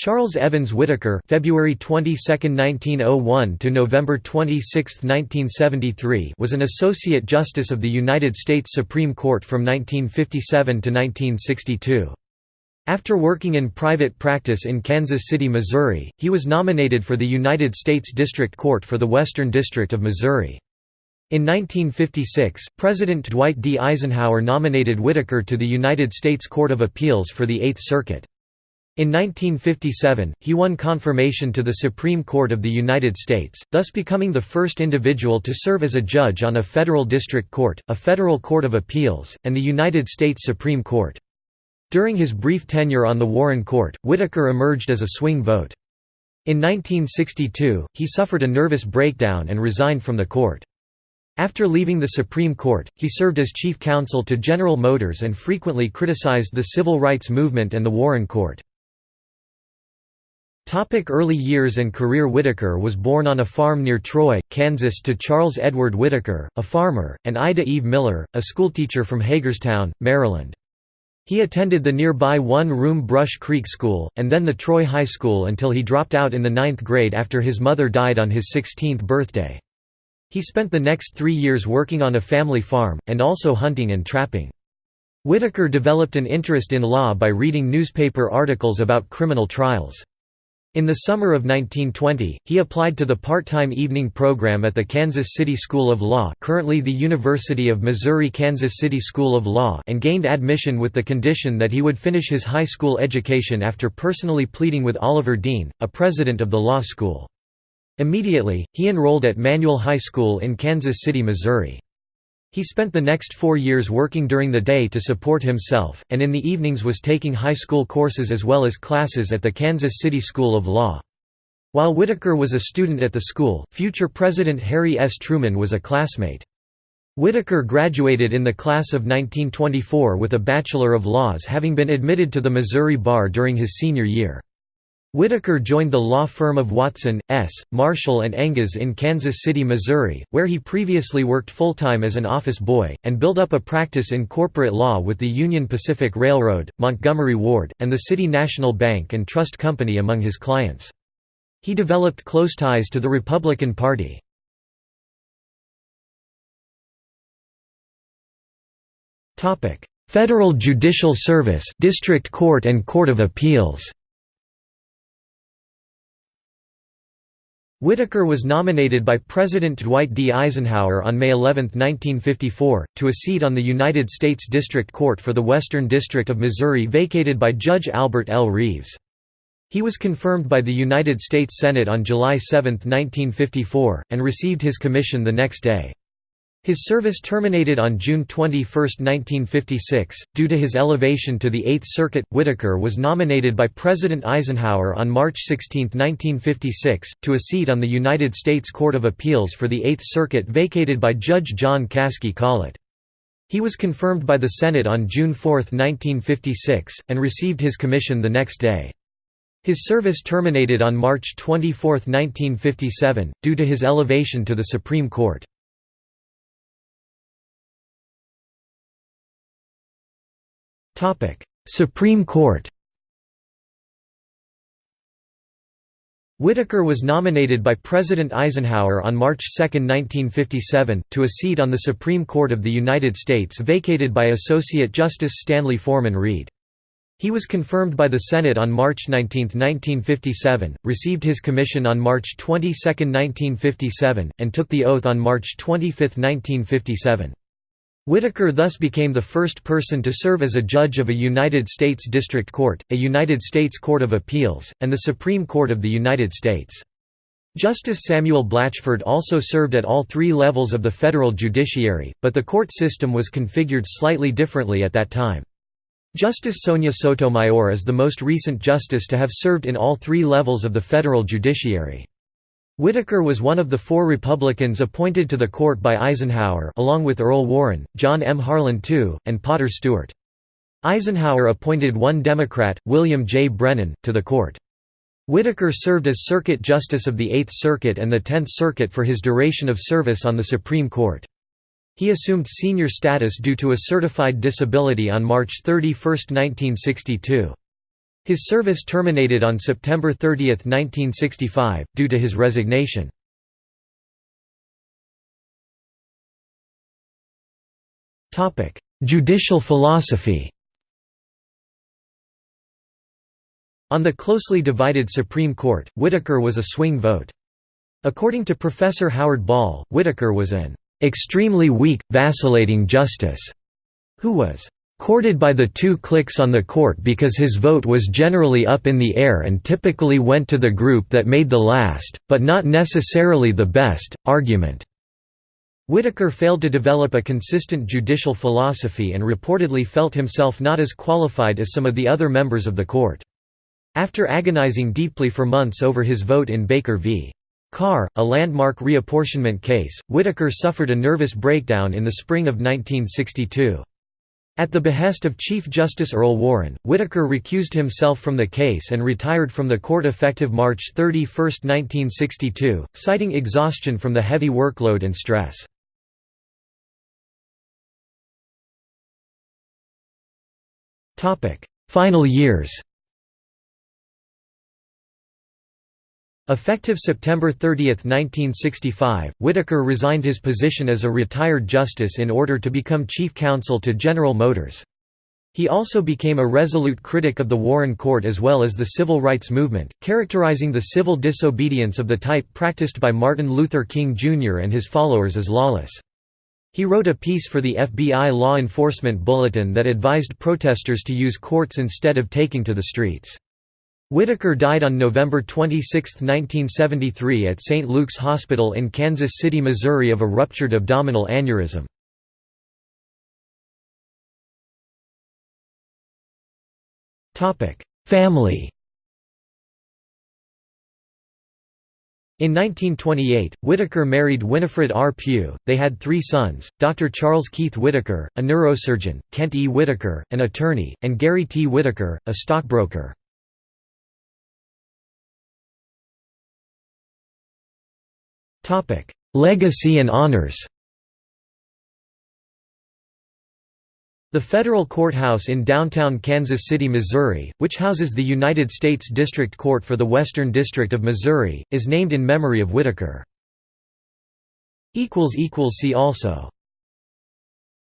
Charles Evans Whittaker (February 22, 1901 to November 26, 1973) was an associate justice of the United States Supreme Court from 1957 to 1962. After working in private practice in Kansas City, Missouri, he was nominated for the United States District Court for the Western District of Missouri. In 1956, President Dwight D. Eisenhower nominated Whittaker to the United States Court of Appeals for the Eighth Circuit. In 1957, he won confirmation to the Supreme Court of the United States, thus becoming the first individual to serve as a judge on a federal district court, a federal court of appeals, and the United States Supreme Court. During his brief tenure on the Warren Court, Whittaker emerged as a swing vote. In 1962, he suffered a nervous breakdown and resigned from the court. After leaving the Supreme Court, he served as chief counsel to General Motors and frequently criticized the civil rights movement and the Warren Court. Topic early years and career Whittaker was born on a farm near Troy, Kansas to Charles Edward Whittaker, a farmer, and Ida Eve Miller, a schoolteacher from Hagerstown, Maryland. He attended the nearby one-room Brush Creek School, and then the Troy High School until he dropped out in the ninth grade after his mother died on his 16th birthday. He spent the next three years working on a family farm, and also hunting and trapping. Whittaker developed an interest in law by reading newspaper articles about criminal trials. In the summer of 1920, he applied to the part-time evening program at the Kansas City School of Law currently the University of Missouri-Kansas City School of Law and gained admission with the condition that he would finish his high school education after personally pleading with Oliver Dean, a president of the law school. Immediately, he enrolled at Manual High School in Kansas City, Missouri. He spent the next four years working during the day to support himself, and in the evenings was taking high school courses as well as classes at the Kansas City School of Law. While Whittaker was a student at the school, future President Harry S. Truman was a classmate. Whittaker graduated in the class of 1924 with a Bachelor of Laws having been admitted to the Missouri Bar during his senior year. Whittaker joined the law firm of Watson, Ess, Marshall and Enggas in Kansas City, Missouri, where he previously worked full-time as an office boy, and built up a practice in corporate law with the Union Pacific Railroad, Montgomery Ward, and the City National Bank and Trust Company among his clients. He developed close ties to the Republican Party. Federal Judicial Service District Court and Court of Appeals Whittaker was nominated by President Dwight D. Eisenhower on May 11, 1954, to a seat on the United States District Court for the Western District of Missouri vacated by Judge Albert L. Reeves. He was confirmed by the United States Senate on July 7, 1954, and received his commission the next day. His service terminated on June 21, 1956. Due to his elevation to the Eighth Circuit, Whittaker was nominated by President Eisenhower on March 16, 1956, to a seat on the United States Court of Appeals for the Eighth Circuit vacated by Judge John Caskie Collet. He was confirmed by the Senate on June 4, 1956, and received his commission the next day. His service terminated on March 24, 1957, due to his elevation to the Supreme Court. Supreme Court Whittaker was nominated by President Eisenhower on March 2, 1957, to a seat on the Supreme Court of the United States vacated by Associate Justice Stanley Forman Reed. He was confirmed by the Senate on March 19, 1957, received his commission on March 22, 1957, and took the oath on March 25, 1957. Whittaker thus became the first person to serve as a judge of a United States District Court, a United States Court of Appeals, and the Supreme Court of the United States. Justice Samuel Blatchford also served at all three levels of the federal judiciary, but the court system was configured slightly differently at that time. Justice Sonia Sotomayor is the most recent justice to have served in all three levels of the federal judiciary. Whittaker was one of the four Republicans appointed to the court by Eisenhower along with Earl Warren, John M. Harlan II, and Potter Stewart. Eisenhower appointed one Democrat, William J. Brennan, to the court. Whittaker served as Circuit Justice of the Eighth Circuit and the Tenth Circuit for his duration of service on the Supreme Court. He assumed senior status due to a certified disability on March 31, 1962. His service terminated on September 30, 1965, due to his resignation. Judicial philosophy On the closely divided Supreme Court, Whittaker was a swing vote. According to Professor Howard Ball, Whittaker was an "...extremely weak, vacillating justice," who was courted by the two cliques on the court because his vote was generally up in the air and typically went to the group that made the last, but not necessarily the best, argument." Whittaker failed to develop a consistent judicial philosophy and reportedly felt himself not as qualified as some of the other members of the court. After agonizing deeply for months over his vote in Baker v. Carr, a landmark reapportionment case, Whittaker suffered a nervous breakdown in the spring of 1962. At the behest of Chief Justice Earl Warren, Whittaker recused himself from the case and retired from the court effective March 31, 1962, citing exhaustion from the heavy workload and stress. Final years Effective September 30, 1965, Whittaker resigned his position as a retired justice in order to become chief counsel to General Motors. He also became a resolute critic of the Warren Court as well as the civil rights movement, characterizing the civil disobedience of the type practiced by Martin Luther King Jr. and his followers as lawless. He wrote a piece for the FBI Law Enforcement Bulletin that advised protesters to use courts instead of taking to the streets. Whittaker died on November 26, 1973 at St. Luke's Hospital in Kansas City, Missouri of a ruptured abdominal aneurysm. Family In 1928, Whittaker married Winifred R. Pugh. They had three sons, Dr. Charles Keith Whittaker, a neurosurgeon, Kent E. Whittaker, an attorney, and Gary T. Whittaker, a stockbroker. Legacy and honors The federal courthouse in downtown Kansas City, Missouri, which houses the United States District Court for the Western District of Missouri, is named in memory of Whittaker. See also